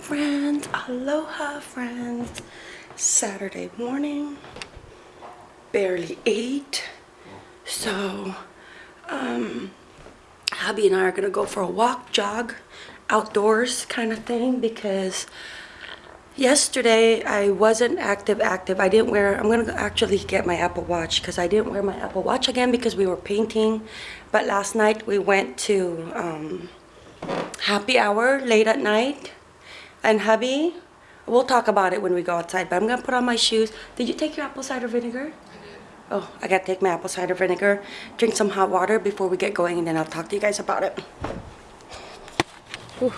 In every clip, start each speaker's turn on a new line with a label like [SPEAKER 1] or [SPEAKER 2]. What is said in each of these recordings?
[SPEAKER 1] friends. Aloha friends. Saturday morning. Barely ate so um hubby and i are gonna go for a walk jog outdoors kind of thing because yesterday i wasn't active active. I didn't wear i'm gonna actually get my apple watch because i didn't wear my apple watch again because we were painting. But last night we went to um happy hour late at night and hubby, we'll talk about it when we go outside, but I'm gonna put on my shoes. Did you take your apple cider vinegar? Oh, I gotta take my apple cider vinegar, drink some hot water before we get going, and then I'll talk to you guys about it. All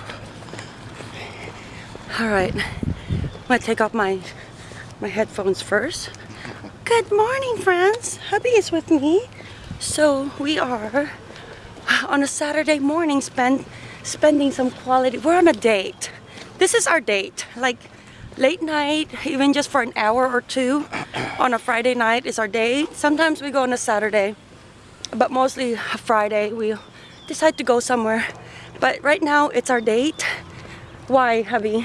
[SPEAKER 1] right, I'm gonna take off my my headphones first. Good morning, friends. Hubby is with me. So we are on a Saturday morning spend spending some quality. We're on a date this is our date. Like late night even just for an hour or two on a Friday night is our day. sometimes we go on a Saturday but mostly Friday we decide to go somewhere. But right now it's our date. Why hubby?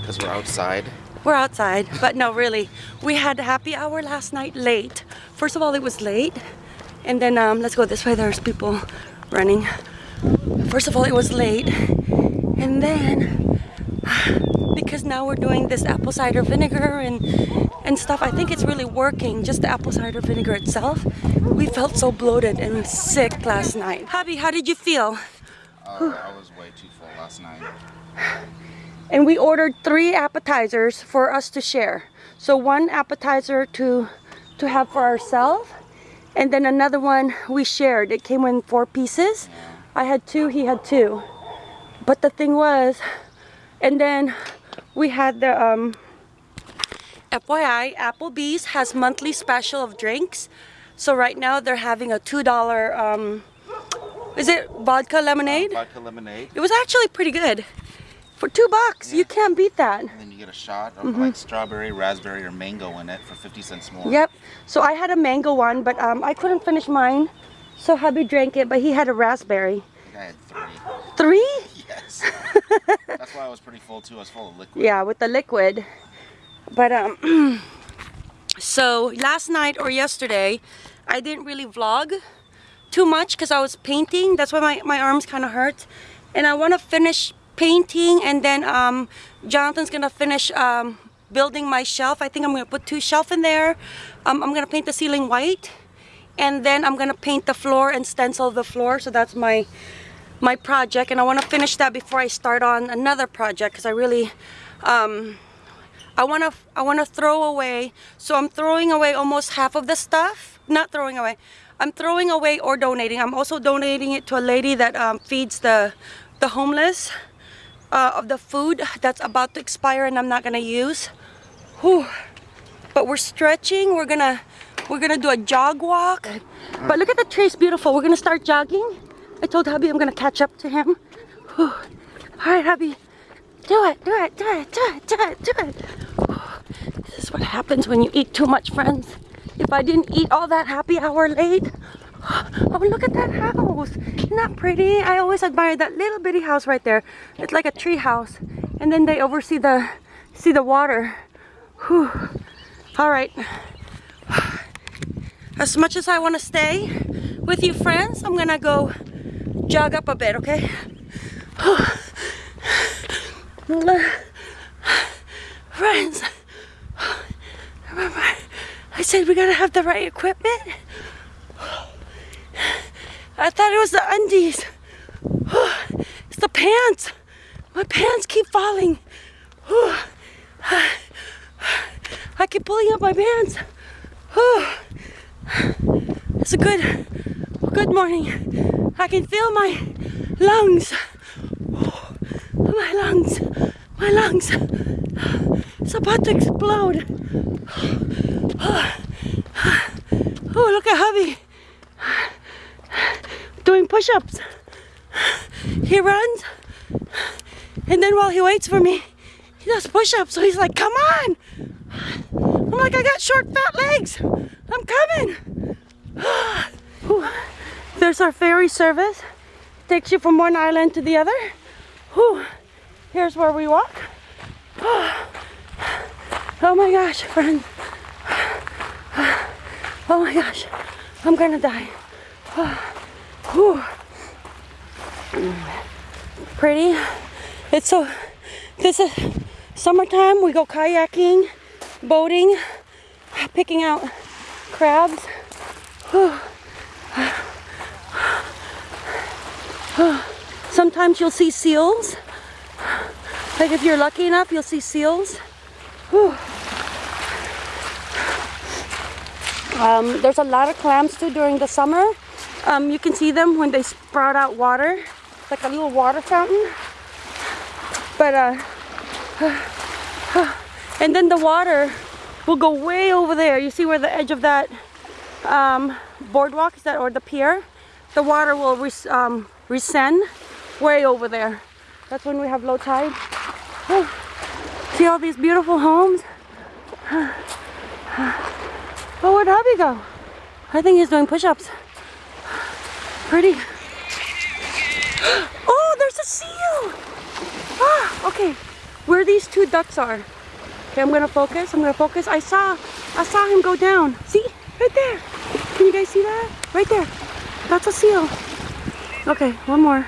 [SPEAKER 2] Because we're outside.
[SPEAKER 1] We're outside but no really. We had a happy hour last night late. First of all it was late and then um, let's go this way. There's people running. First of all it was late and then, because now we're doing this apple cider vinegar and, and stuff, I think it's really working, just the apple cider vinegar itself. We felt so bloated and sick last night. Hubby, how did you feel?
[SPEAKER 2] Uh, I was way too full last night.
[SPEAKER 1] And we ordered three appetizers for us to share. So one appetizer to, to have for ourselves, and then another one we shared. It came in four pieces. I had two, he had two. But the thing was, and then we had the, um, FYI, Applebee's has monthly special of drinks. So right now they're having a $2, um, is it vodka lemonade?
[SPEAKER 2] Uh, vodka lemonade.
[SPEAKER 1] It was actually pretty good. For two bucks, yeah. you can't beat that.
[SPEAKER 2] And then you get a shot of mm -hmm. like strawberry, raspberry, or mango in it for 50 cents more.
[SPEAKER 1] Yep. So I had a mango one, but um, I couldn't finish mine. So hubby drank it, but he had a raspberry.
[SPEAKER 2] I had three.
[SPEAKER 1] Three?
[SPEAKER 2] That's why I was pretty full too. I was full of liquid.
[SPEAKER 1] Yeah, with the liquid. But um, so last night or yesterday, I didn't really vlog too much because I was painting. That's why my, my arms kind of hurt. And I want to finish painting and then um, Jonathan's going to finish um, building my shelf. I think I'm going to put two shelf in there. Um, I'm going to paint the ceiling white. And then I'm going to paint the floor and stencil the floor. So that's my my project and I want to finish that before I start on another project because I really um, I want to I want to throw away so I'm throwing away almost half of the stuff. Not throwing away I'm throwing away or donating. I'm also donating it to a lady that um, feeds the the homeless uh, of the food that's about to expire and I'm not gonna use. Whew. but we're stretching we're gonna we're gonna do a jog walk. But look at the trees beautiful. We're gonna start jogging I told hubby I'm gonna catch up to him. Whew. All right, hubby. Do it, do it, do it, do it, do it, do it. This is what happens when you eat too much, friends. If I didn't eat all that happy hour late, oh, look at that house. Isn't that pretty? I always admire that little bitty house right there. It's like a tree house. And then they oversee the, see the water. Whew. All right. As much as I want to stay with you friends, I'm gonna go jog up a bit, okay? Friends, remember I said we gotta have the right equipment? I thought it was the undies. It's the pants. My pants keep falling. I keep pulling up my pants. It's a good, good morning. I can feel my lungs. Oh, my lungs. My lungs. It's about to explode. Oh, look at hubby. Doing push-ups. He runs. And then while he waits for me, he does push-ups. So he's like, come on. I'm like, I got short, fat legs. I'm coming. There's our ferry service. Takes you from one island to the other. Whew. Here's where we walk. Oh my gosh, friend. Oh my gosh, I'm gonna die. Whew. Pretty. It's so, this is summertime. We go kayaking, boating, picking out crabs. Whew. Sometimes you'll see seals. Like if you're lucky enough, you'll see seals. Um, there's a lot of clams too during the summer. Um, you can see them when they sprout out water, like a little water fountain. But, uh, and then the water will go way over there. You see where the edge of that um, boardwalk is that, or the pier? The water will res um, rescend way over there. That's when we have low tide. See all these beautiful homes? Oh, where'd hubby go? I think he's doing push-ups. Pretty. Oh, there's a seal! Ah, okay. Where these two ducks are. Okay, I'm gonna focus, I'm gonna focus. I saw, I saw him go down. See? Right there. Can you guys see that? Right there. That's a seal. Okay, one more.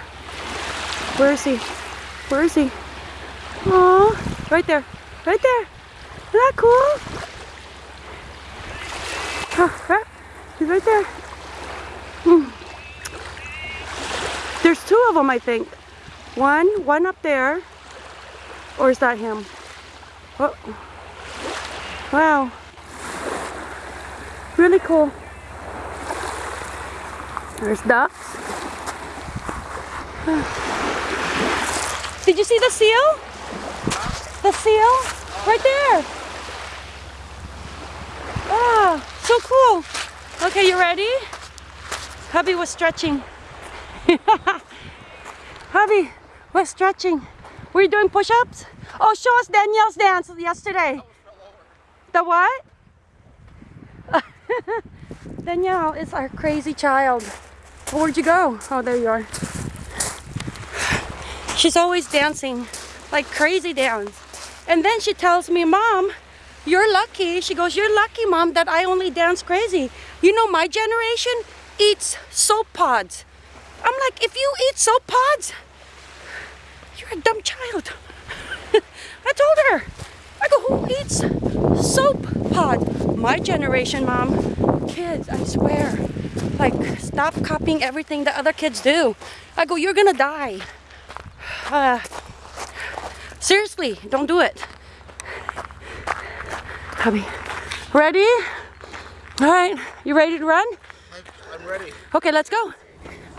[SPEAKER 1] Where is he? Where is he? Oh, right there. Right there. Isn't that cool? Huh, He's right there. Hmm. There's two of them, I think. One, one up there. Or is that him? Oh. Wow. Really cool. There's ducks. Did you see the seal? The seal? Right there. Ah, so cool. Okay, you ready? Hubby was stretching. Hubby was stretching. Were you doing push-ups? Oh, show us Danielle's dance yesterday. The what? Danielle is our crazy child. Where'd you go? Oh, there you are. She's always dancing, like crazy dance. And then she tells me, Mom, you're lucky. She goes, you're lucky, Mom, that I only dance crazy. You know, my generation eats soap pods. I'm like, if you eat soap pods, you're a dumb child. I told her. I go, who eats soap pod? My generation, Mom. Kids, I swear. Like, stop copying everything that other kids do. I go, you're gonna die. Uh, seriously, don't do it. Hubby, ready? All right, you ready to run?
[SPEAKER 2] I'm ready.
[SPEAKER 1] Okay, let's go.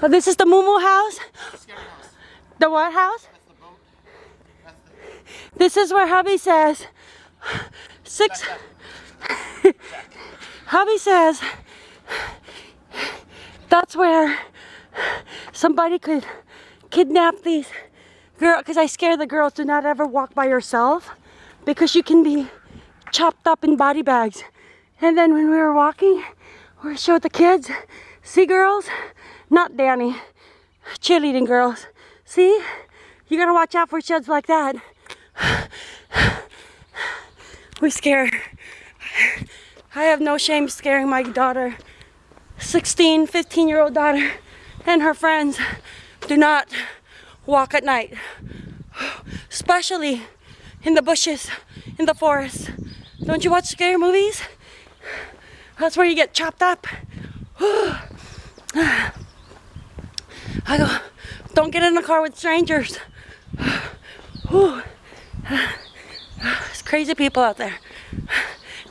[SPEAKER 1] Oh, this is the Moo house. The what house? This is where hubby says six. hubby says that's where somebody could kidnap these girl because I scare the girls to not ever walk by yourself because you can be chopped up in body bags. And then when we were walking, we showed the kids, see girls, not Danny, cheerleading girls. See, you gotta watch out for sheds like that. We scare. I have no shame scaring my daughter, 16, 15 year old daughter and her friends do not walk at night, especially in the bushes, in the forest. Don't you watch scary movies? That's where you get chopped up. I go, don't get in the car with strangers. It's crazy people out there.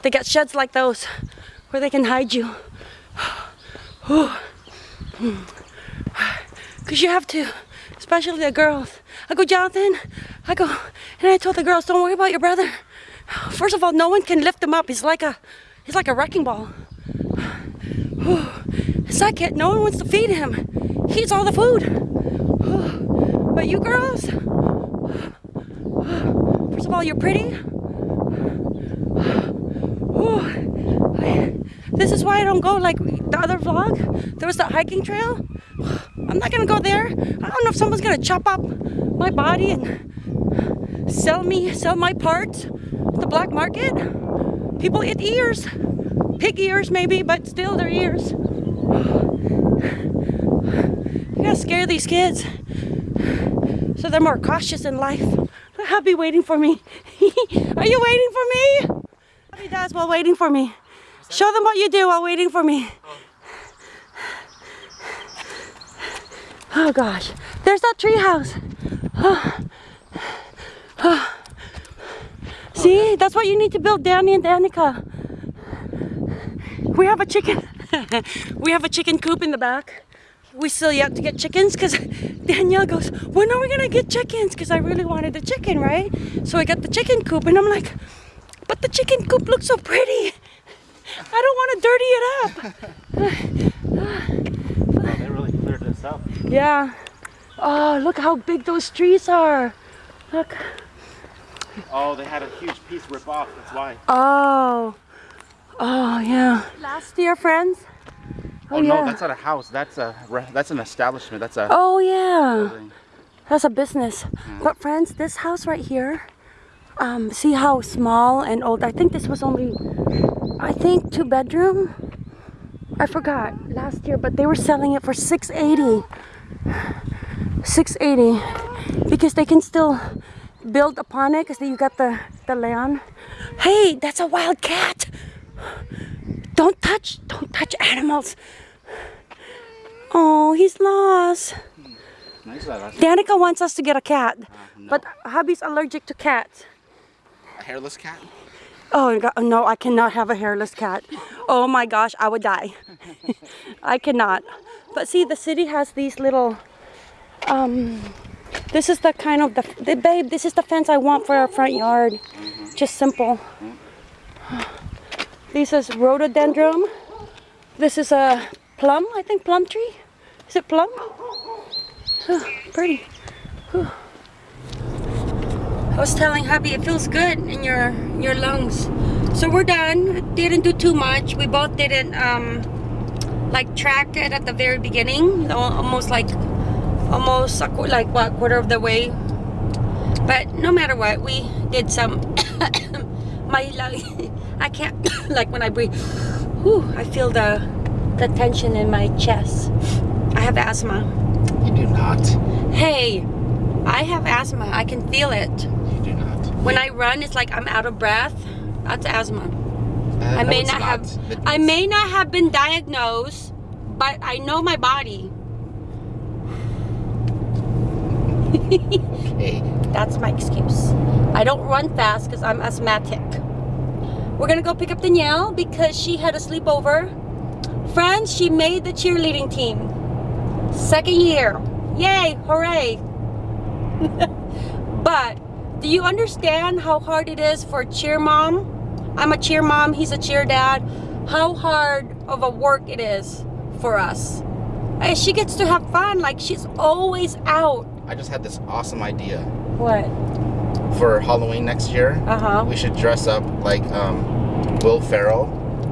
[SPEAKER 1] They got sheds like those where they can hide you. Because you have to especially the girls. I go, Jonathan, I go, and I told the girls, don't worry about your brother. First of all, no one can lift him up. He's like a, he's like a wrecking ball. Second, no one wants to feed him. He eats all the food. But you girls, first of all, you're pretty. This is why I don't go like the other vlog. There was that hiking trail. I'm not gonna go there. I don't know if someone's gonna chop up my body and sell me, sell my parts, the black market. People eat ears, pig ears maybe, but still they're ears. You gotta scare these kids so they're more cautious in life. Happy waiting for me. Are you waiting for me? Happy does while waiting for me. Show them what you do while waiting for me. Oh gosh, there's that tree house. See, that's what you need to build, Danny and Danica. We have a chicken. we have a chicken coop in the back. We still yet to get chickens because Danielle goes, when are we gonna get chickens? Because I really wanted a chicken, right? So I got the chicken coop and I'm like, but the chicken coop looks so pretty. I don't want to dirty it up.
[SPEAKER 2] Oh, they really cleared this up.
[SPEAKER 1] Yeah. Oh, look how big those trees are. Look.
[SPEAKER 2] Oh, they had a huge piece rip off. That's why.
[SPEAKER 1] Oh. Oh, yeah. Last year, friends.
[SPEAKER 2] Oh,
[SPEAKER 1] Oh,
[SPEAKER 2] no,
[SPEAKER 1] yeah.
[SPEAKER 2] that's not a house. That's a that's an establishment. That's a
[SPEAKER 1] Oh, yeah.
[SPEAKER 2] building.
[SPEAKER 1] That's a business. But friends, this house right here, um, see how small and old. I think this was only, I think two bedroom. I forgot last year, but they were selling it for 680. 680 because they can still build upon it because you got the the land. Hey, that's a wild cat. Don't touch, don't touch animals. Oh, he's lost.
[SPEAKER 2] Uh,
[SPEAKER 1] Danica wants us to get a cat,
[SPEAKER 2] no.
[SPEAKER 1] but hubby's allergic to cats.
[SPEAKER 2] a hairless cat.
[SPEAKER 1] Oh God, no, I cannot have a hairless cat. Oh my gosh, I would die. I cannot. But see, the city has these little. Um, this is the kind of the, the babe. This is the fence I want for our front yard. Just simple. This is rhododendron. This is a plum. I think plum tree. Is it plum? Oh, pretty. Whew. I was telling hubby it feels good in your your lungs. So we're done. Didn't do too much. We both didn't um like track it at the very beginning. Almost like almost a qu- like what quarter of the way. But no matter what, we did some. My lung, I can't like when I breathe. Whew, I feel the the tension in my chest. I have asthma.
[SPEAKER 2] You do not.
[SPEAKER 1] Hey, I have asthma. I can feel it.
[SPEAKER 2] You do not.
[SPEAKER 1] When I run, it's like I'm out of breath. That's asthma. I may
[SPEAKER 2] it's
[SPEAKER 1] not have. I may not have been diagnosed, but I know my body.
[SPEAKER 2] Okay.
[SPEAKER 1] That's my excuse. I don't run fast because I'm asthmatic. We're gonna go pick up Danielle because she had a sleepover. Friends, she made the cheerleading team. Second year. Yay! Hooray! but do you understand how hard it is for a cheer mom? I'm a cheer mom, he's a cheer dad. How hard of a work it is for us. And she gets to have fun, like she's always out.
[SPEAKER 2] I just had this awesome idea
[SPEAKER 1] What?
[SPEAKER 2] for Halloween next year.
[SPEAKER 1] Uh-huh.
[SPEAKER 2] We should dress up like um, Will Ferrell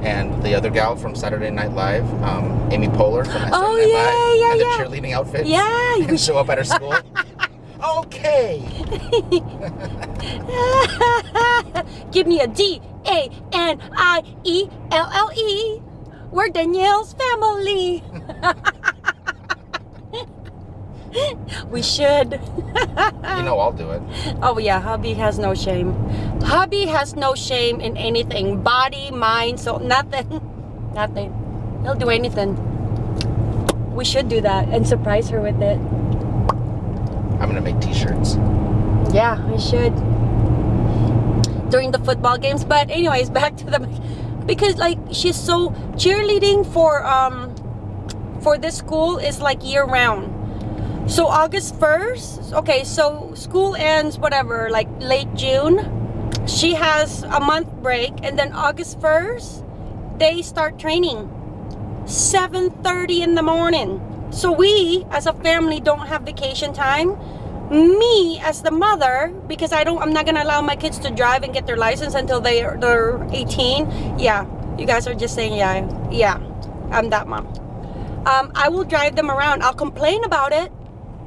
[SPEAKER 2] and the other gal from Saturday Night Live, um, Amy Poehler from Saturday
[SPEAKER 1] Oh,
[SPEAKER 2] Night
[SPEAKER 1] yeah,
[SPEAKER 2] Live,
[SPEAKER 1] yeah,
[SPEAKER 2] and
[SPEAKER 1] yeah.
[SPEAKER 2] the cheerleading outfits.
[SPEAKER 1] Yeah,
[SPEAKER 2] and show up at her school. okay.
[SPEAKER 1] Give me a D A N I E L L E. We're Danielle's family. we should.
[SPEAKER 2] You know I'll do it.
[SPEAKER 1] Oh yeah, hubby has no shame. Hubby has no shame in anything. Body, mind, so nothing. Nothing. He'll do anything. We should do that and surprise her with it.
[SPEAKER 2] I'm gonna make t-shirts.
[SPEAKER 1] Yeah, we should. During the football games. But anyways, back to the because like she's so cheerleading for um for this school is like year round. So August 1st, okay, so school ends whatever, like late June. She has a month break and then August 1st they start training. 7:30 in the morning. So we as a family don't have vacation time me as the mother because i don't i'm not gonna allow my kids to drive and get their license until they are they're 18 yeah you guys are just saying yeah yeah i'm that mom um, i will drive them around i'll complain about it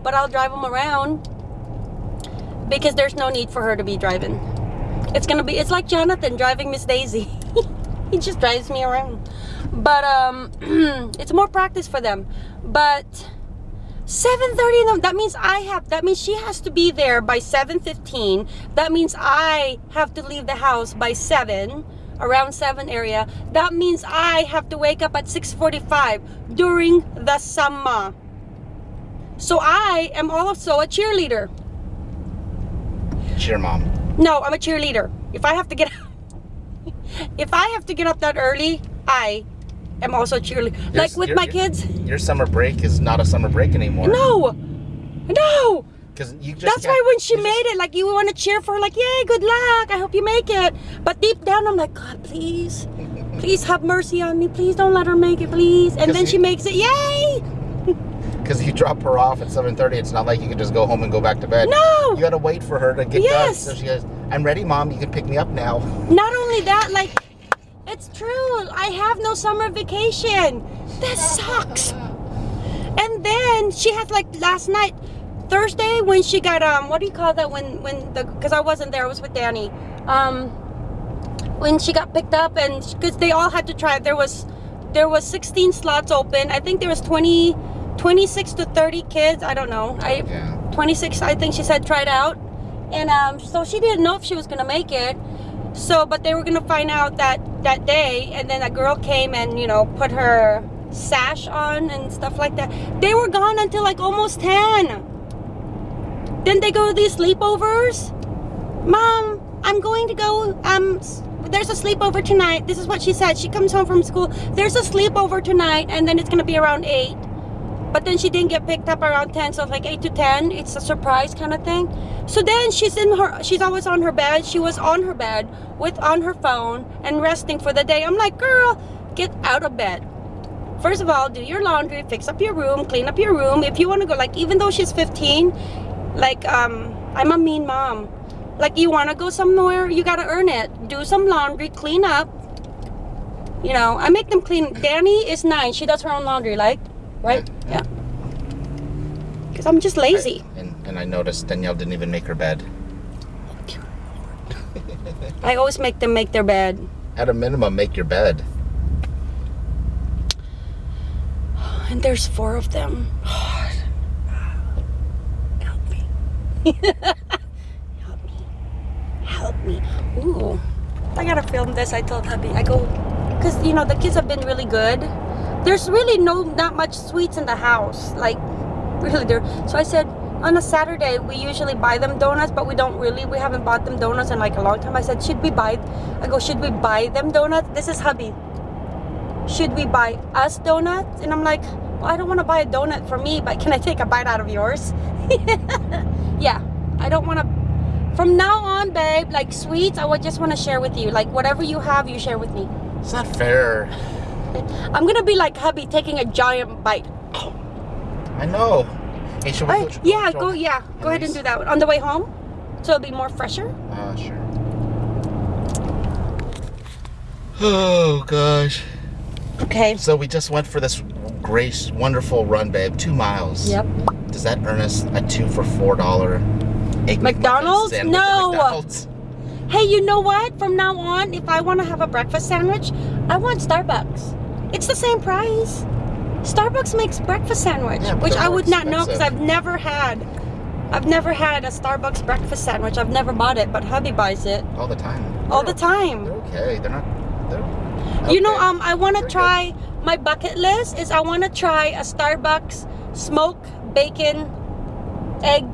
[SPEAKER 1] but i'll drive them around because there's no need for her to be driving. It's gonna be. It's like Jonathan driving Miss Daisy. he just drives me around. But um, it's more practice for them. But 7:30 in the that means I have that means she has to be there by 7:15. That means I have to leave the house by 7 around 7 area. That means I have to wake up at 6:45 during the summer. So I am also a cheerleader.
[SPEAKER 2] Cheer mom.
[SPEAKER 1] No, I'm a cheerleader. If I have to get if I have to get up that early, I am also a cheerleader.
[SPEAKER 2] Your-
[SPEAKER 1] Like with
[SPEAKER 2] your-
[SPEAKER 1] my kids.
[SPEAKER 2] Your summer break is not a summer break anymore.
[SPEAKER 1] No. No.
[SPEAKER 2] Because you just
[SPEAKER 1] That's why when she
[SPEAKER 2] you just-
[SPEAKER 1] made it, like you want to cheer for her, like, yay, good luck. I hope you make it. But deep down, I'm like, God, please, please have mercy on me. Please don't let her make it, please. And then she makes it, yay.
[SPEAKER 2] Because you drop her off at 7.30, it's not like you can just go home and go back to bed.
[SPEAKER 1] No.
[SPEAKER 2] You gotta wait for her to get
[SPEAKER 1] Yes.
[SPEAKER 2] done. So she goes, I'm ready, Mom. You can pick me up now.
[SPEAKER 1] Not only that, like, it's true. I have no summer vacation. That sucks. And then she had like last night, Thursday, when she got um, what do you call that? When when the because I wasn't there, I was with Danny. Um, when she got picked up and because they all had to try. There was there was 16 slots open. I think there was 20, 26 to 30 kids. I don't know. I
[SPEAKER 2] Yeah.
[SPEAKER 1] 26 i think she said tried out and um so she didn't know if she was gonna make it so but they were gonna find out that that day and then a girl came and you know put her sash on and stuff like that. They were gone until like almost 10 then they go to these sleepovers. Mom i'm going to go um there's a sleepover tonight. This is what she said. She comes home from school. There's a sleepover tonight and then it's gonna be around 8 but then she didn't get picked up around 10 so like 8 to 10 it's a surprise kind of thing. So then she's in her she's always on her bed. She was on her bed with on her phone and resting for the day. I'm like girl get out of bed. First of all do your laundry fix up your room clean up your room. If you want to go like even though she's 15 like um i'm a mean mom. Like you want to go somewhere you got to earn it. Do some laundry clean up. You know i make them clean. Danny is nine. She does her own laundry like right?
[SPEAKER 2] Yeah.
[SPEAKER 1] because i'm just lazy.
[SPEAKER 2] And, and I noticed Danielle didn't even make her bed.
[SPEAKER 1] i always make them make their bed.
[SPEAKER 2] At a minimum, make your bed.
[SPEAKER 1] and there's four of them. God. help me. Help me. Help me. Ooh. I gotta film this. I told hubby. I go because you know the kids have been really good there's really no not much sweets in the house like really there so i said on a saturday we usually buy them donuts but we don't really we haven't bought them donuts in like a long time i said should we buy i go should we buy them donuts this is hubby should we buy us donuts? And I'm like, well, I don't want to buy a donut for me, but can I take a bite out of yours? yeah, I don't want to. From now on, babe, like sweets, I would just want to share with you. Like whatever you have, you share with me.
[SPEAKER 2] It's not fair.
[SPEAKER 1] I'm gonna be like hubby, taking a giant bite.
[SPEAKER 2] I know. Hey, should we go?
[SPEAKER 1] yeah, go, yeah, go ahead and do that on the way home, so it'll be more fresher.
[SPEAKER 2] Uh, sure. Oh gosh.
[SPEAKER 1] Okay.
[SPEAKER 2] So we just went for this great, wonderful run, babe. Two miles.
[SPEAKER 1] Yep.
[SPEAKER 2] Does that earn us a two for four dollar
[SPEAKER 1] McDonald's?
[SPEAKER 2] McMuffin sandwich at
[SPEAKER 1] No.
[SPEAKER 2] McDonald's?
[SPEAKER 1] Hey, you know what? From now on, if I want to have a breakfast sandwich, I want Starbucks. It's the same price. Starbucks makes breakfast sandwich,
[SPEAKER 2] Yeah,
[SPEAKER 1] which I would not know because. I've never had. I've never had a Starbucks breakfast sandwich. I've never bought it, but hubby buys it
[SPEAKER 2] All the time.
[SPEAKER 1] all
[SPEAKER 2] They're-
[SPEAKER 1] the time.
[SPEAKER 2] They're okay. They're not. They're.
[SPEAKER 1] You know, um, I want to
[SPEAKER 2] Very good.
[SPEAKER 1] try. My bucket list is I want to try a Starbucks smoke bacon egg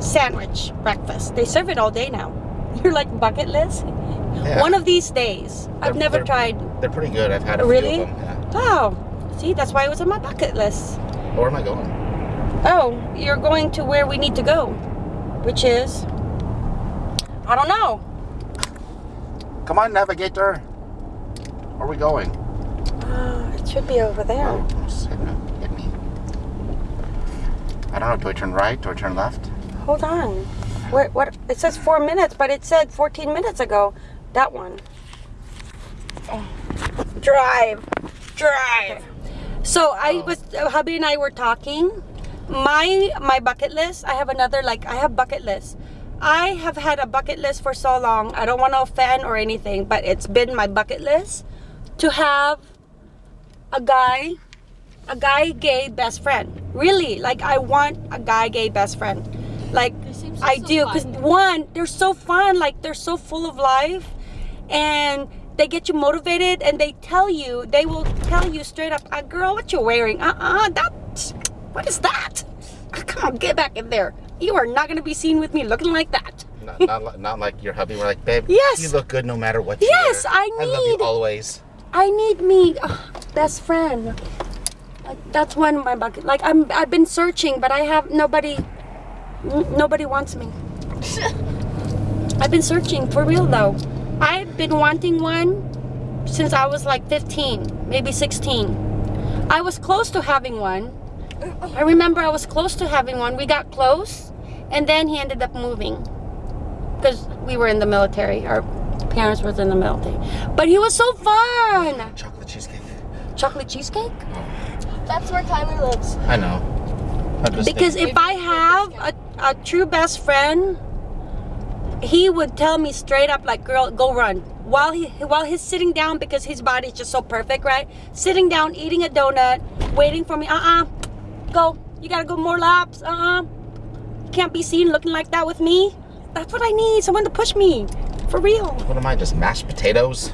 [SPEAKER 1] sandwich breakfast. They serve it all day now. You're like bucket list.
[SPEAKER 2] Yeah.
[SPEAKER 1] One of these days. I've
[SPEAKER 2] They're-
[SPEAKER 1] never
[SPEAKER 2] they're-
[SPEAKER 1] tried.
[SPEAKER 2] They're pretty good. I've had a
[SPEAKER 1] Really?
[SPEAKER 2] few of them.
[SPEAKER 1] Wow. See, that's why it was on my bucket list.
[SPEAKER 2] Where am I going?
[SPEAKER 1] Oh, you're going to where we need to go, which is I don't know.
[SPEAKER 2] Come on, navigator. Where are we going?
[SPEAKER 1] Uh, it should be over there.
[SPEAKER 2] Oh. Hit me. I don't know. Do I turn right? Do I turn left?
[SPEAKER 1] Hold on. What? What? It says four minutes, but it said 14 minutes ago. That one. Oh. Drive, drive. So I was, uh, hubby and I were talking my my bucket list. I have another like I have bucket list. I have had a bucket list for so long. I don't want to offend or anything, but it's been my bucket list to have a guy, a guy gay best friend. Really, like I want a guy gay best friend. Like
[SPEAKER 3] so-
[SPEAKER 1] I do, because one, they're so fun. Like they're so full of life, and they get you motivated. And they tell you, they will tell you straight up, uh, "Girl, what you're wearing? Uh, uh that what is that? Come on, get back in there. You are not gonna be seen with me looking like that."
[SPEAKER 2] Not, not, not like your hubby. We're like, babe,
[SPEAKER 1] Yes.
[SPEAKER 2] you look good no matter what. You
[SPEAKER 1] Yes,
[SPEAKER 2] wear.
[SPEAKER 1] I
[SPEAKER 2] I love you always.
[SPEAKER 1] I need me uh, best friend. Like that's one of my bucket. Like I'm, I've been searching, but I have nobody. Nobody wants me. I've been searching for real though. I've been wanting one since I was like 15, maybe 16. I was close to having one. I remember I was close to having one. We got close, and then he ended up moving because we were in the military. Our parents was in the military, but he was so fun.
[SPEAKER 2] Chocolate cheesecake.
[SPEAKER 1] Chocolate cheesecake. Oh.
[SPEAKER 3] That's where Tyler lives.
[SPEAKER 2] I know.
[SPEAKER 1] Because if I have a, a true best friend, he would tell me straight up, like, "Girl, go run." While he while he's sitting down because his body's just so perfect, right? Sitting down, eating a donut, waiting for me. Uh uh go. You gotta go more laps. Uh uh You can't be seen looking like that with me. That's what I need. Someone to push me, for real.
[SPEAKER 2] what am I? Just mashed potatoes?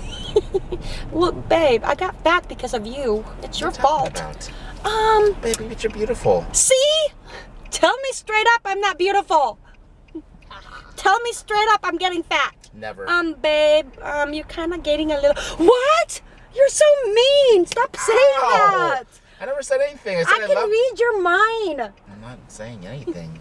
[SPEAKER 1] look babe, I got fat because of you. It's your
[SPEAKER 2] What are you
[SPEAKER 1] fault.
[SPEAKER 2] About?
[SPEAKER 1] Um.
[SPEAKER 2] Baby, but you're beautiful.
[SPEAKER 1] See? Tell me straight up I'm not beautiful. Tell me straight up I'm getting fat.
[SPEAKER 2] Never.
[SPEAKER 1] Um, babe, um, you're kind of getting a little. What? You're so mean. Stop saying
[SPEAKER 2] Ow.
[SPEAKER 1] that.
[SPEAKER 2] I never said anything. I said
[SPEAKER 1] I
[SPEAKER 2] I,
[SPEAKER 1] can
[SPEAKER 2] love.
[SPEAKER 1] read your mind.
[SPEAKER 2] I'm not saying anything.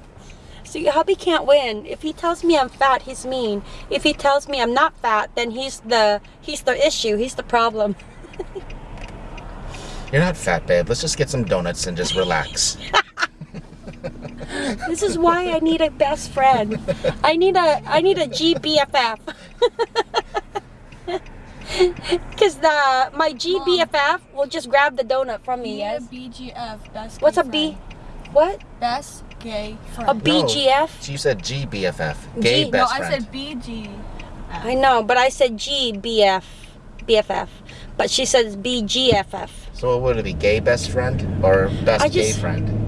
[SPEAKER 1] See, hubby can't win. If he tells me I'm fat, he's mean. If he tells me I'm not fat, then he's the he's the issue. He's the problem.
[SPEAKER 2] You're not fat, babe. Let's just get some donuts and just relax.
[SPEAKER 1] This is why I need a best friend. I need a I need a GBFF. Cause the my GBFF will just grab the donut from me. Yes.
[SPEAKER 3] BGF. Best
[SPEAKER 1] What's a B?
[SPEAKER 3] friend.
[SPEAKER 1] What?
[SPEAKER 3] Best gay friend.
[SPEAKER 1] A BGF?
[SPEAKER 2] So you said GBFF. Gay
[SPEAKER 1] G-
[SPEAKER 3] no,
[SPEAKER 2] best
[SPEAKER 3] I said BG.
[SPEAKER 1] I know, but I said GBF, BFF, but she says BGFF.
[SPEAKER 2] So what would it be? Gay best friend or best
[SPEAKER 1] I
[SPEAKER 2] gay friend?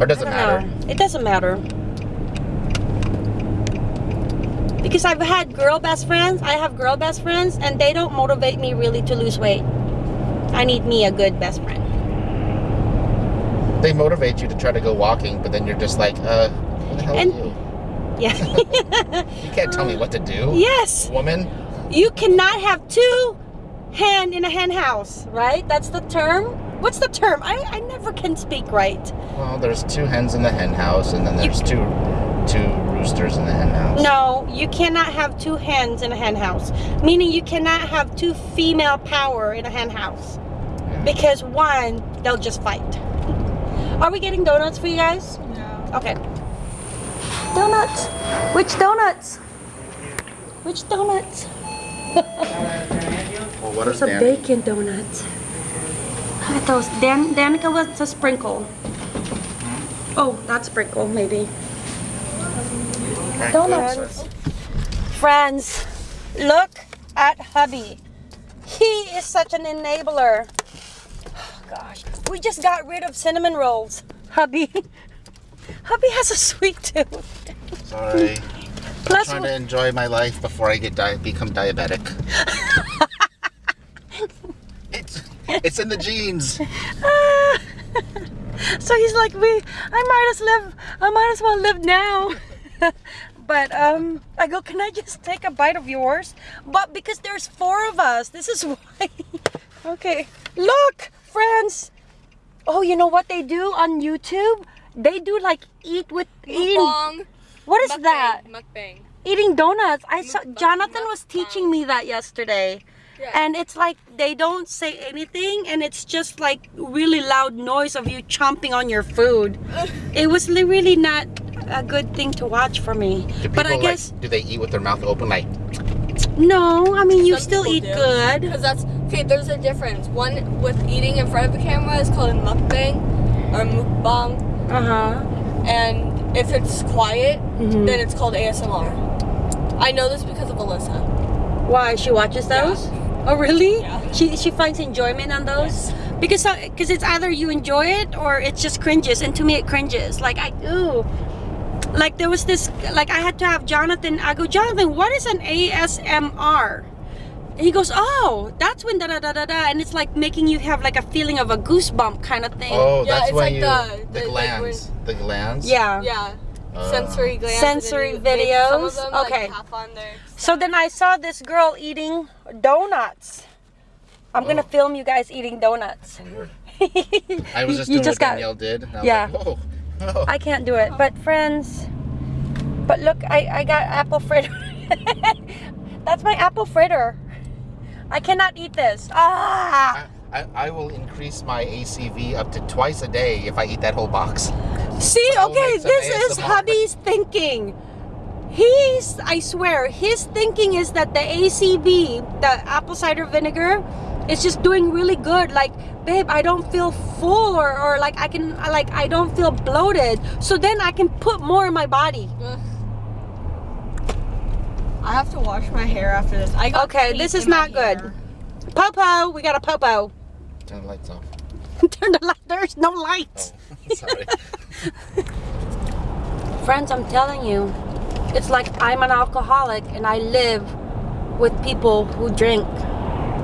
[SPEAKER 2] Or does it matter?
[SPEAKER 1] know. It doesn't matter. Because I've had girl best friends, I have girl best friends, and they don't motivate me really to lose weight. I need me a good best friend.
[SPEAKER 2] They motivate you to try to go walking, but then you're just like, uh, who the hell
[SPEAKER 1] And-
[SPEAKER 2] are you?
[SPEAKER 1] Yeah.
[SPEAKER 2] You can't tell me what to do.
[SPEAKER 1] yes.
[SPEAKER 2] Woman?
[SPEAKER 1] You cannot have two hen in a hen house, right? That's the term. What's the term? I, I never can speak right.
[SPEAKER 2] Well, there's two hens in the hen house, and then there's two two roosters in the hen house.
[SPEAKER 1] No, you cannot have two hens in a hen house. Meaning you cannot have two female power in a hen house. Because one, they'll just fight. Are we getting donuts for you guys?
[SPEAKER 3] no.
[SPEAKER 1] Okay. Donuts. Which donuts? Which donuts?
[SPEAKER 2] Well, what
[SPEAKER 1] There's
[SPEAKER 2] is
[SPEAKER 1] a bacon donut. Look at those. Dan Danica wants a sprinkle. Oh, not sprinkle, maybe. Donuts. Friends, look at hubby. He is such an enabler. Oh, gosh, we just got rid of cinnamon rolls. Hubby, hubby has a sweet tooth.
[SPEAKER 2] Sorry.
[SPEAKER 1] Plus,
[SPEAKER 2] trying to enjoy my life before I get di- become diabetic. it's it's in the genes.
[SPEAKER 1] so he's like, we, I might as live, I might as well live now. but um, I go, can I just take a bite of yours? But because there's four of us, this is why. okay, look, friends. Oh, you know what they do on YouTube? They do like eat with eating. What is
[SPEAKER 3] Mukbang,
[SPEAKER 1] that?
[SPEAKER 3] Mukbang.
[SPEAKER 1] Eating donuts. I saw
[SPEAKER 3] Mukbang,
[SPEAKER 1] Jonathan was teaching me that yesterday.
[SPEAKER 3] Yeah.
[SPEAKER 1] And it's like they don't say anything and it's just like really loud noise of you chomping on your food. It was li- really not a good thing to watch for me.
[SPEAKER 2] Do
[SPEAKER 1] But I
[SPEAKER 2] people,
[SPEAKER 1] guess
[SPEAKER 2] do they eat with their mouth open like
[SPEAKER 1] no, I mean you still eat
[SPEAKER 3] do.
[SPEAKER 1] good.
[SPEAKER 3] Because that's okay. There's a difference. One with eating in front of the camera is called a mukbang or mukbang,
[SPEAKER 1] Uh huh.
[SPEAKER 3] and if it's quiet,
[SPEAKER 1] Mhm.
[SPEAKER 3] then it's called ASMR. I know this because of Alyssa.
[SPEAKER 1] Why she watches those? Oh really?
[SPEAKER 3] Yeah.
[SPEAKER 1] She she finds enjoyment on those because uh, because it's either you enjoy it or it just cringes, and to me it cringes. Like I ooh. Like there was this like I had to have Jonathan. I go Jonathan, what is an ASMR? And he goes, oh, that's when da da da da da, and it's like making you have like a feeling of a goosebump kind of thing.
[SPEAKER 2] Oh,
[SPEAKER 3] Yeah,
[SPEAKER 2] that's
[SPEAKER 3] it's
[SPEAKER 2] when
[SPEAKER 3] like
[SPEAKER 2] you
[SPEAKER 3] the-
[SPEAKER 2] the,
[SPEAKER 3] the- like
[SPEAKER 2] glands, the glands.
[SPEAKER 1] Yeah.
[SPEAKER 3] Yeah.
[SPEAKER 2] Uh,
[SPEAKER 3] sensory glands.
[SPEAKER 1] Sensory
[SPEAKER 3] and then they- Some
[SPEAKER 1] videos?
[SPEAKER 3] of them,
[SPEAKER 1] Okay.
[SPEAKER 3] tap on their
[SPEAKER 1] So then I saw this girl eating donuts. I'm gonna
[SPEAKER 2] Oh.
[SPEAKER 1] film you guys eating donuts.
[SPEAKER 2] Weird. I was just
[SPEAKER 1] You
[SPEAKER 2] doing
[SPEAKER 1] just
[SPEAKER 2] what
[SPEAKER 1] got-
[SPEAKER 2] Danielle did. I
[SPEAKER 1] Yeah.
[SPEAKER 2] Like, Whoa. Oh.
[SPEAKER 1] I can't do it. But friends, but look, I, I got apple fritter. That's my apple fritter. I cannot eat this. Ah!
[SPEAKER 2] I, I, I will increase my ACV up to twice a day if I eat that whole box.
[SPEAKER 1] See,
[SPEAKER 2] I'll
[SPEAKER 1] okay,
[SPEAKER 2] make some
[SPEAKER 1] this is hubby's thinking. He's, I swear, his thinking is that the ACV, the apple cider vinegar, is just doing really good. Like, babe, I don't feel full or, or like I can, like, I don't feel bloated. So then I can put more in my body.
[SPEAKER 3] Ugh. I have to wash my hair after this. I got
[SPEAKER 1] Okay, this is
[SPEAKER 3] in my
[SPEAKER 1] not good.
[SPEAKER 3] hair.
[SPEAKER 1] Popo, we got a popo.
[SPEAKER 2] Turn the lights off.
[SPEAKER 1] Turn the light, there's no lights.
[SPEAKER 2] Oh, sorry.
[SPEAKER 1] Friends, I'm telling you, it's like I'm an alcoholic and I live with people who drink.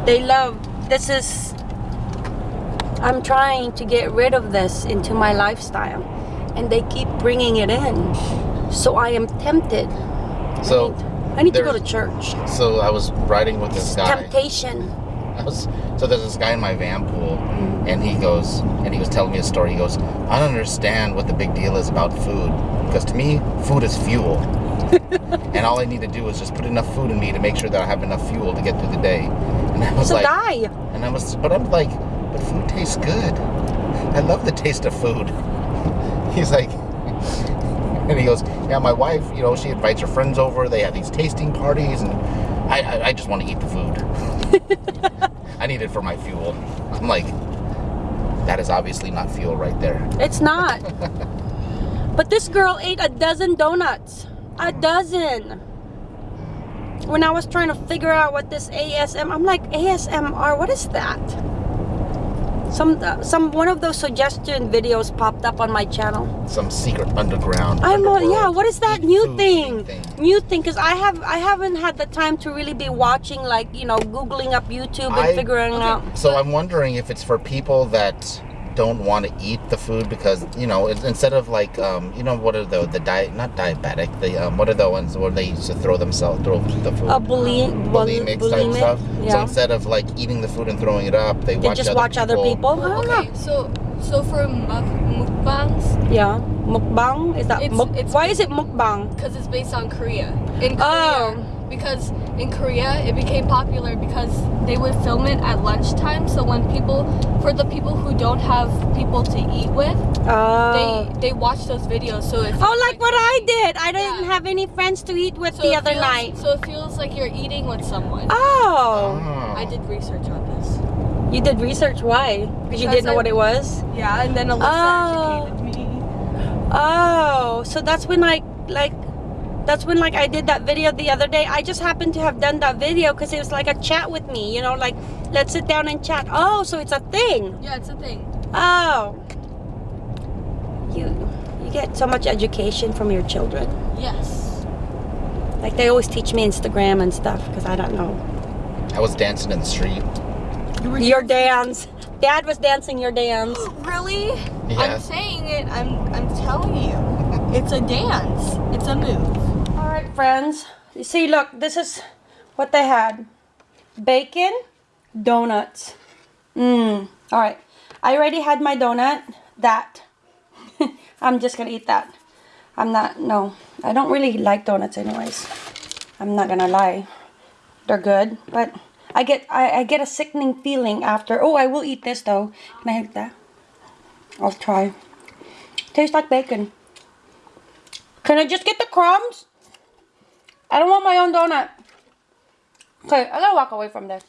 [SPEAKER 1] They love, this is, I'm trying to get rid of this into my lifestyle and they keep bringing it in. So I am tempted.
[SPEAKER 2] So,
[SPEAKER 1] I need to go to church.
[SPEAKER 2] so I was riding with this guy.
[SPEAKER 1] Temptation.
[SPEAKER 2] Was, so there's this guy in my van pool, mm-hmm. and he goes, and he was telling me a story. He goes, I don't understand what the big deal is about food, because to me, food is fuel, and all I need to do is just put enough food in me to make sure that I have enough fuel to get through the day. And I was
[SPEAKER 1] So
[SPEAKER 2] like,
[SPEAKER 1] die.
[SPEAKER 2] and I was, but I'm like, but food tastes good. I love the taste of food. He's like, and he goes, yeah, my wife, you know, she invites her friends over. They have these tasting parties, and I, I, I just want to eat the food. I need it for my fuel. I'm like, that is obviously not fuel right there.
[SPEAKER 1] It's not. but this girl ate a dozen donuts. A mm. dozen. When I was trying to figure out what this ASM, I'm like ASMR. What is that? Some uh, some one of those suggestion videos popped up on my channel.
[SPEAKER 2] Some secret underground.
[SPEAKER 1] I'm
[SPEAKER 2] underworld
[SPEAKER 1] yeah. What is that new thing?
[SPEAKER 2] thing.
[SPEAKER 1] New thing? Because I have I haven't had the time to really be watching like you know googling up YouTube and
[SPEAKER 2] I-
[SPEAKER 1] figuring
[SPEAKER 3] Okay.
[SPEAKER 1] out.
[SPEAKER 2] So I'm wondering if it's for people that don't want to eat the food because you know it's, instead of like um you know what are the the diet not diabetic the um what are the ones where they used to throw themselves throw the food
[SPEAKER 1] A bully,
[SPEAKER 2] bulimic type stuff. So instead of like eating the food and throwing it up, they
[SPEAKER 1] They
[SPEAKER 2] watch
[SPEAKER 1] just
[SPEAKER 2] other
[SPEAKER 1] watch other people. I don't
[SPEAKER 3] Okay, so so for muk mukbangs,
[SPEAKER 1] Yeah, mukbang is that?
[SPEAKER 3] It's-
[SPEAKER 1] muk-
[SPEAKER 3] it's-
[SPEAKER 1] why is it mukbang?
[SPEAKER 3] because it's based on Korea. In
[SPEAKER 1] Oh.
[SPEAKER 3] Because in Korea it became popular because they would film it at lunchtime. So when people, for the people who don't have people to eat with,
[SPEAKER 1] Oh.
[SPEAKER 3] they they watch those videos. So it
[SPEAKER 1] oh,
[SPEAKER 3] feels
[SPEAKER 1] like what I did. I didn't
[SPEAKER 3] Yeah.
[SPEAKER 1] have any friends to eat with
[SPEAKER 3] so
[SPEAKER 1] the other
[SPEAKER 3] feels-
[SPEAKER 1] night.
[SPEAKER 3] So it feels like you're eating with someone.
[SPEAKER 1] Oh.
[SPEAKER 3] I did research on this.
[SPEAKER 1] You did research. Why? Because you didn't know
[SPEAKER 3] I-
[SPEAKER 1] what it was.
[SPEAKER 3] Yeah, and then Alyssa
[SPEAKER 1] Oh.
[SPEAKER 3] educated me.
[SPEAKER 1] Oh, so that's when like like that's when like I did that video the other day. I just happened to have done that video because it was like a chat with me. You know, like let's sit down and chat. Oh, so it's a thing.
[SPEAKER 3] Yeah, it's a thing.
[SPEAKER 1] Oh. You you get so much education from your children.
[SPEAKER 3] Yes.
[SPEAKER 1] Like they always teach me Instagram and stuff because I don't know.
[SPEAKER 2] I was dancing in the street.
[SPEAKER 1] Your dance. Dad was dancing your dance.
[SPEAKER 3] Really?
[SPEAKER 2] Yeah.
[SPEAKER 3] I'm saying it. I'm I'm telling you. It's a dance. It's a move.
[SPEAKER 1] Friends. You see, look, this is what they had. Bacon, donuts. Mmm. All right. I already had my donut. That. I'm just gonna eat that. I'm not, no. I don't really like donuts anyways. I'm not gonna lie. They're good, but I get I, I get a sickening feeling after. Oh, I will eat this though. Can I have that? I'll try. Tastes like bacon. Can I just get the crumbs? I don't want my own donut. Okay, I gotta walk away from this.